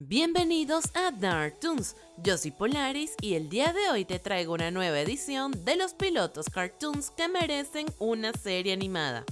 Bienvenidos a Dark Toons, yo soy Polaris y el día de hoy te traigo una nueva edición de los pilotos cartoons que merecen una serie animada.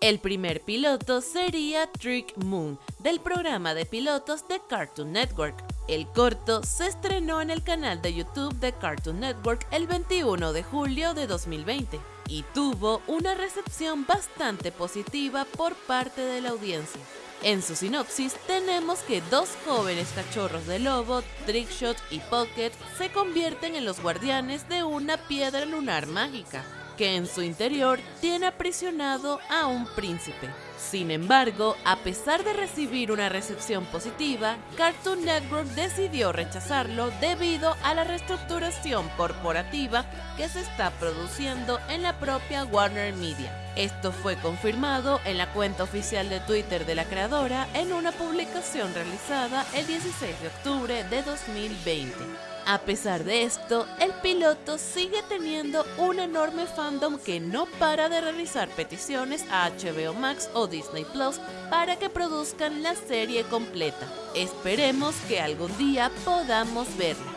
El primer piloto sería Trick Moon, del programa de pilotos de Cartoon Network. El corto se estrenó en el canal de YouTube de Cartoon Network el 21 de julio de 2020 y tuvo una recepción bastante positiva por parte de la audiencia. En su sinopsis tenemos que dos jóvenes cachorros de lobo, Trickshot y Pocket, se convierten en los guardianes de una piedra lunar mágica que en su interior tiene aprisionado a un príncipe. Sin embargo, a pesar de recibir una recepción positiva, Cartoon Network decidió rechazarlo debido a la reestructuración corporativa que se está produciendo en la propia Warner Media. Esto fue confirmado en la cuenta oficial de Twitter de la creadora en una publicación realizada el 16 de octubre de 2020. A pesar de esto, el piloto sigue teniendo un enorme fandom que no para de realizar peticiones a HBO Max o Disney Plus para que produzcan la serie completa. Esperemos que algún día podamos verla.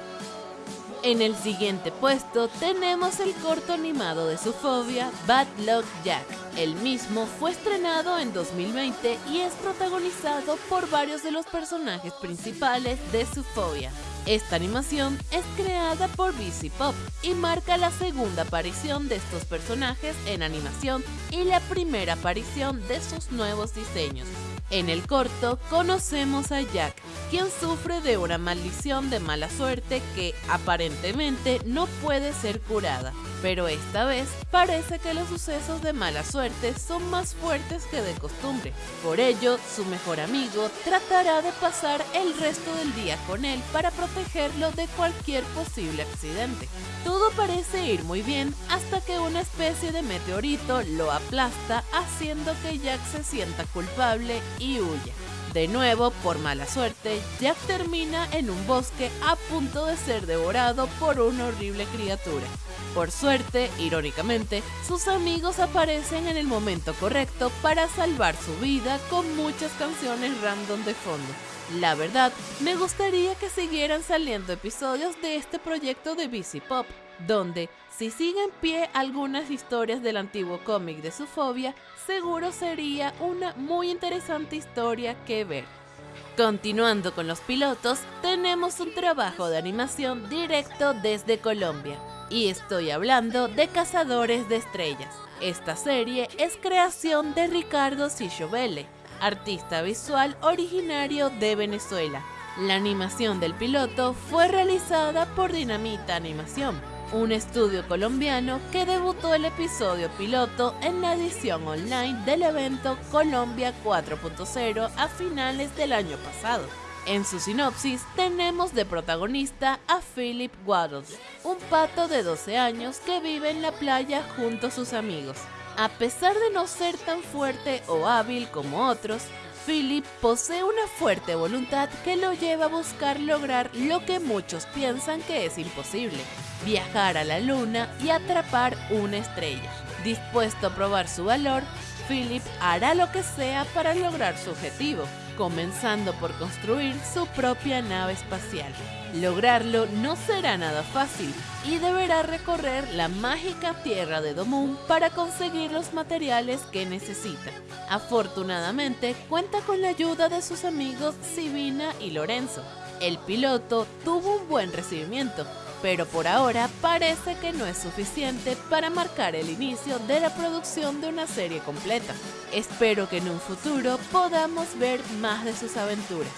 En el siguiente puesto tenemos el corto animado de su fobia, Bad Luck Jack. El mismo fue estrenado en 2020 y es protagonizado por varios de los personajes principales de su fobia. Esta animación es creada por BC Pop y marca la segunda aparición de estos personajes en animación y la primera aparición de sus nuevos diseños. En el corto conocemos a Jack, quien sufre de una maldición de mala suerte que aparentemente no puede ser curada, pero esta vez parece que los sucesos de mala suerte son más fuertes que de costumbre. Por ello, su mejor amigo tratará de pasar el resto del día con él para protegerlo de cualquier posible accidente. Todo parece ir muy bien hasta que una especie de meteorito lo aplasta haciendo que Jack se sienta culpable y huya. De nuevo, por mala suerte, Jack termina en un bosque a punto de ser devorado por una horrible criatura. Por suerte, irónicamente, sus amigos aparecen en el momento correcto para salvar su vida con muchas canciones random de fondo. La verdad, me gustaría que siguieran saliendo episodios de este proyecto de BC Pop, donde, si sigue en pie algunas historias del antiguo cómic de su fobia, seguro sería una muy interesante historia que ver. Continuando con los pilotos, tenemos un trabajo de animación directo desde Colombia. Y estoy hablando de Cazadores de Estrellas. Esta serie es creación de Ricardo Sichovele, artista visual originario de Venezuela. La animación del piloto fue realizada por Dinamita Animación, un estudio colombiano que debutó el episodio piloto en la edición online del evento Colombia 4.0 a finales del año pasado. En su sinopsis tenemos de protagonista a Philip Waddles, un pato de 12 años que vive en la playa junto a sus amigos. A pesar de no ser tan fuerte o hábil como otros, Philip posee una fuerte voluntad que lo lleva a buscar lograr lo que muchos piensan que es imposible, viajar a la luna y atrapar una estrella. Dispuesto a probar su valor, Philip hará lo que sea para lograr su objetivo, comenzando por construir su propia nave espacial. Lograrlo no será nada fácil y deberá recorrer la mágica tierra de Domun para conseguir los materiales que necesita. Afortunadamente cuenta con la ayuda de sus amigos Sivina y Lorenzo. El piloto tuvo un buen recibimiento, pero por ahora parece que no es suficiente para marcar el inicio de la producción de una serie completa. Espero que en un futuro podamos ver más de sus aventuras.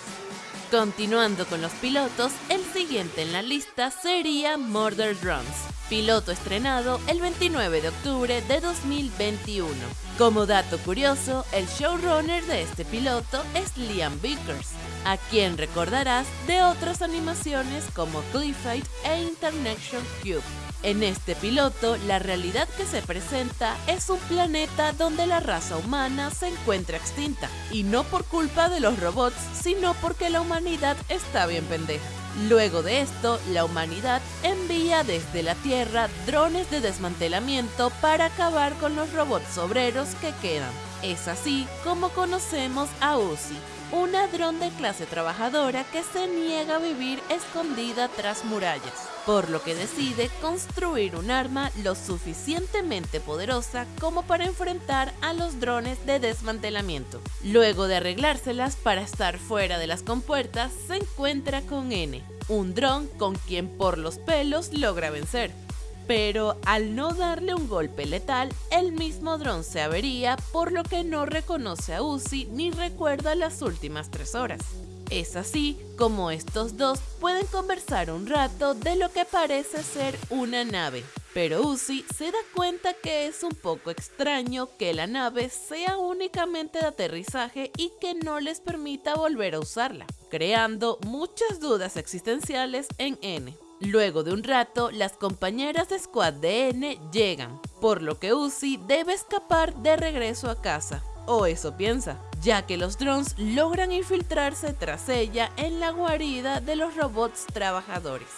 Continuando con los pilotos, el siguiente en la lista sería Murder Drums, piloto estrenado el 29 de octubre de 2021. Como dato curioso, el showrunner de este piloto es Liam Vickers, a quien recordarás de otras animaciones como Cliffite e International Cube. En este piloto, la realidad que se presenta es un planeta donde la raza humana se encuentra extinta, y no por culpa de los robots, sino porque la humanidad está bien pendeja. Luego de esto, la humanidad envía desde la Tierra drones de desmantelamiento para acabar con los robots obreros que quedan. Es así como conocemos a Uzi, una dron de clase trabajadora que se niega a vivir escondida tras murallas, por lo que decide construir un arma lo suficientemente poderosa como para enfrentar a los drones de desmantelamiento. Luego de arreglárselas para estar fuera de las compuertas, se encuentra con N, un dron con quien por los pelos logra vencer pero al no darle un golpe letal, el mismo dron se avería, por lo que no reconoce a Uzi ni recuerda las últimas tres horas. Es así como estos dos pueden conversar un rato de lo que parece ser una nave, pero Uzi se da cuenta que es un poco extraño que la nave sea únicamente de aterrizaje y que no les permita volver a usarla, creando muchas dudas existenciales en N. Luego de un rato, las compañeras de Squad de N llegan, por lo que Uzi debe escapar de regreso a casa, o eso piensa, ya que los drones logran infiltrarse tras ella en la guarida de los robots trabajadores.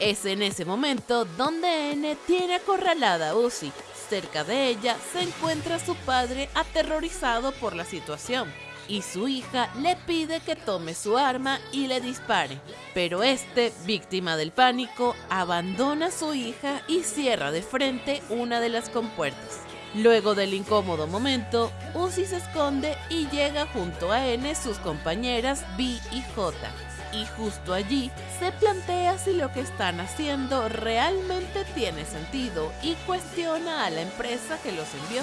Es en ese momento donde N tiene acorralada a Uzi. Cerca de ella se encuentra su padre aterrorizado por la situación y su hija le pide que tome su arma y le dispare. Pero este, víctima del pánico, abandona a su hija y cierra de frente una de las compuertas. Luego del incómodo momento, Uzi se esconde y llega junto a N sus compañeras B y J y justo allí se plantea si lo que están haciendo realmente tiene sentido y cuestiona a la empresa que los envió,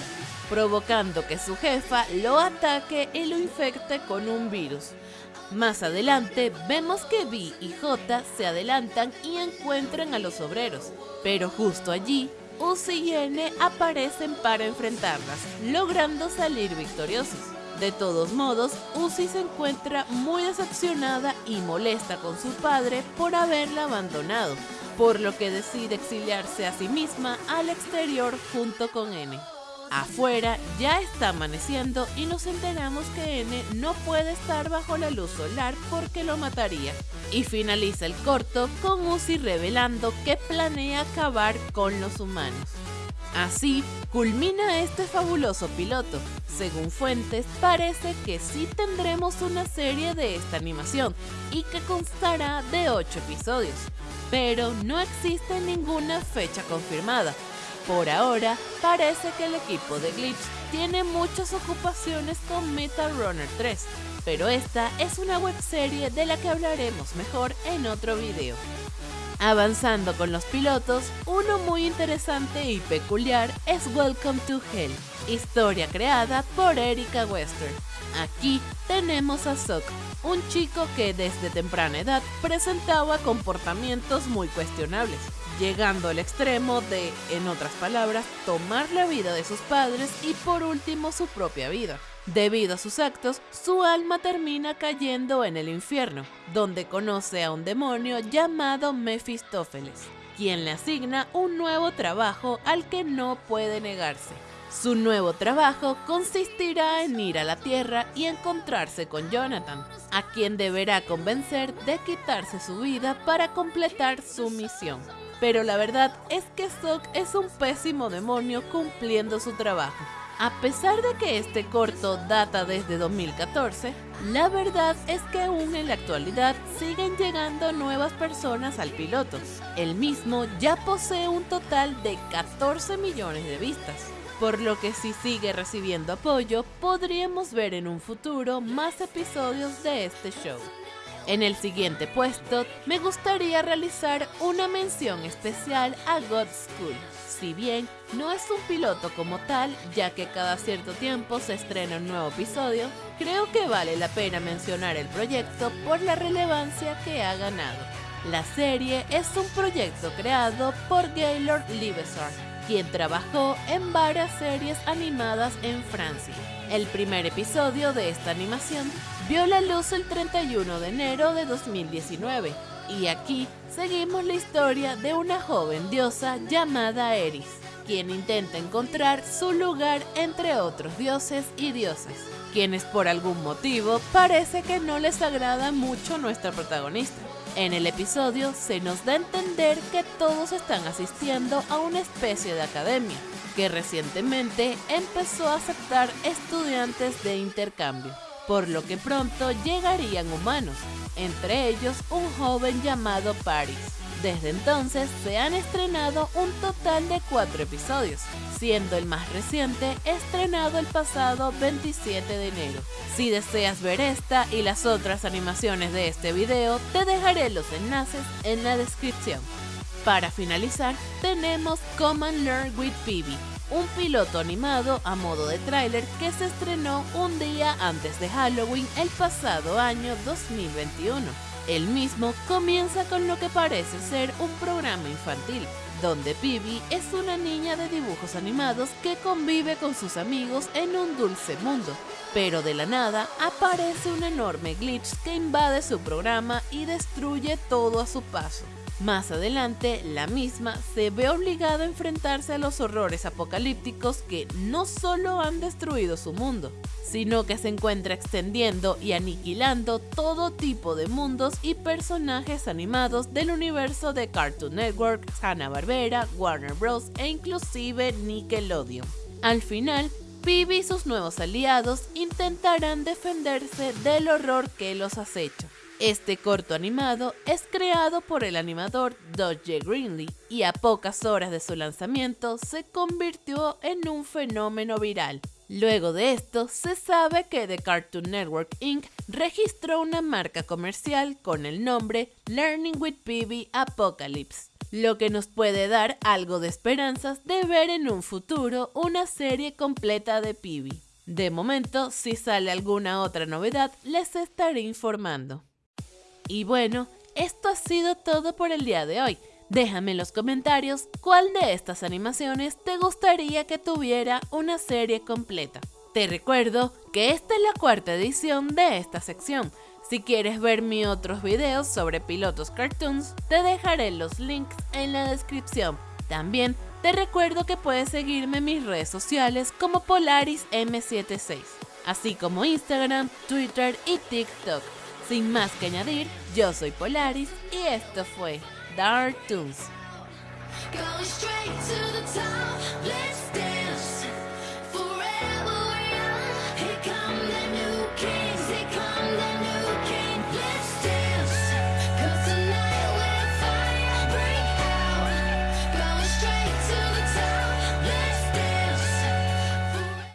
provocando que su jefa lo ataque y lo infecte con un virus. Más adelante vemos que B y J se adelantan y encuentran a los obreros, pero justo allí Uzi y N aparecen para enfrentarlas, logrando salir victoriosos. De todos modos, Uzi se encuentra muy decepcionada y molesta con su padre por haberla abandonado, por lo que decide exiliarse a sí misma al exterior junto con N. Afuera ya está amaneciendo y nos enteramos que N no puede estar bajo la luz solar porque lo mataría. Y finaliza el corto con Uzi revelando que planea acabar con los humanos. Así culmina este fabuloso piloto. Según fuentes, parece que sí tendremos una serie de esta animación y que constará de 8 episodios, pero no existe ninguna fecha confirmada. Por ahora, parece que el equipo de Glitch tiene muchas ocupaciones con Metal Runner 3, pero esta es una webserie de la que hablaremos mejor en otro video. Avanzando con los pilotos, uno muy interesante y peculiar es Welcome to Hell, historia creada por Erika Wester. Aquí tenemos a Sok, un chico que desde temprana edad presentaba comportamientos muy cuestionables, llegando al extremo de, en otras palabras, tomar la vida de sus padres y por último su propia vida. Debido a sus actos, su alma termina cayendo en el infierno, donde conoce a un demonio llamado Mefistófeles, quien le asigna un nuevo trabajo al que no puede negarse. Su nuevo trabajo consistirá en ir a la Tierra y encontrarse con Jonathan, a quien deberá convencer de quitarse su vida para completar su misión. Pero la verdad es que Sok es un pésimo demonio cumpliendo su trabajo a pesar de que este corto data desde 2014, la verdad es que aún en la actualidad siguen llegando nuevas personas al piloto. El mismo ya posee un total de 14 millones de vistas, por lo que si sigue recibiendo apoyo, podríamos ver en un futuro más episodios de este show. En el siguiente puesto, me gustaría realizar una mención especial a God School si bien no es un piloto como tal, ya que cada cierto tiempo se estrena un nuevo episodio, creo que vale la pena mencionar el proyecto por la relevancia que ha ganado. La serie es un proyecto creado por Gaylord Livesar, quien trabajó en varias series animadas en Francia. El primer episodio de esta animación vio la luz el 31 de enero de 2019 y aquí seguimos la historia de una joven diosa llamada Eris, quien intenta encontrar su lugar entre otros dioses y diosas, quienes por algún motivo parece que no les agrada mucho nuestra protagonista. En el episodio se nos da a entender que todos están asistiendo a una especie de academia, que recientemente empezó a aceptar estudiantes de intercambio. Por lo que pronto llegarían humanos, entre ellos un joven llamado Paris. Desde entonces se han estrenado un total de cuatro episodios, siendo el más reciente estrenado el pasado 27 de enero. Si deseas ver esta y las otras animaciones de este video, te dejaré los enlaces en la descripción. Para finalizar, tenemos Come and Learn with Phoebe, un piloto animado a modo de tráiler que se estrenó un día antes de Halloween el pasado año 2021. El mismo comienza con lo que parece ser un programa infantil, donde Pibi es una niña de dibujos animados que convive con sus amigos en un dulce mundo, pero de la nada aparece un enorme glitch que invade su programa y destruye todo a su paso. Más adelante, la misma se ve obligada a enfrentarse a los horrores apocalípticos que no solo han destruido su mundo, sino que se encuentra extendiendo y aniquilando todo tipo de mundos y personajes animados del universo de Cartoon Network, Hanna-Barbera, Warner Bros. e inclusive Nickelodeon. Al final, Phoebe y sus nuevos aliados intentarán defenderse del horror que los acecha. Este corto animado es creado por el animador Dodge Greenlee y a pocas horas de su lanzamiento se convirtió en un fenómeno viral. Luego de esto, se sabe que The Cartoon Network Inc. registró una marca comercial con el nombre Learning with PB Apocalypse, lo que nos puede dar algo de esperanzas de ver en un futuro una serie completa de PB. De momento, si sale alguna otra novedad, les estaré informando. Y bueno, esto ha sido todo por el día de hoy. Déjame en los comentarios cuál de estas animaciones te gustaría que tuviera una serie completa. Te recuerdo que esta es la cuarta edición de esta sección. Si quieres ver mis otros videos sobre pilotos cartoons, te dejaré los links en la descripción. También te recuerdo que puedes seguirme en mis redes sociales como Polaris M76, así como Instagram, Twitter y TikTok. Sin más que añadir, yo soy Polaris y esto fue Dark Tunes.